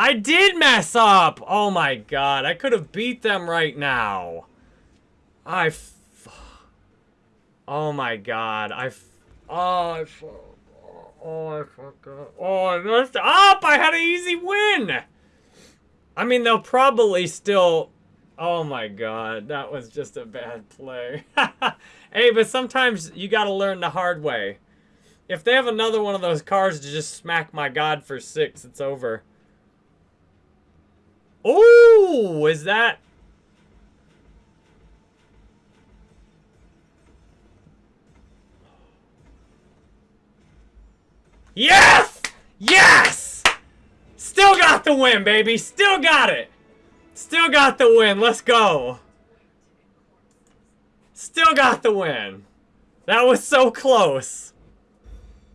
I did mess up! Oh my god, I could have beat them right now. I f Oh my god, I f Oh, I f Oh, I up. Oh, I messed up! I had an easy win! I mean, they'll probably still... Oh my god, that was just a bad play. hey, but sometimes you gotta learn the hard way. If they have another one of those cars to just smack my god for six, it's over. Oh, is that... Yes! Yes! Still got the win, baby. Still got it. Still got the win. Let's go. Still got the win. That was so close.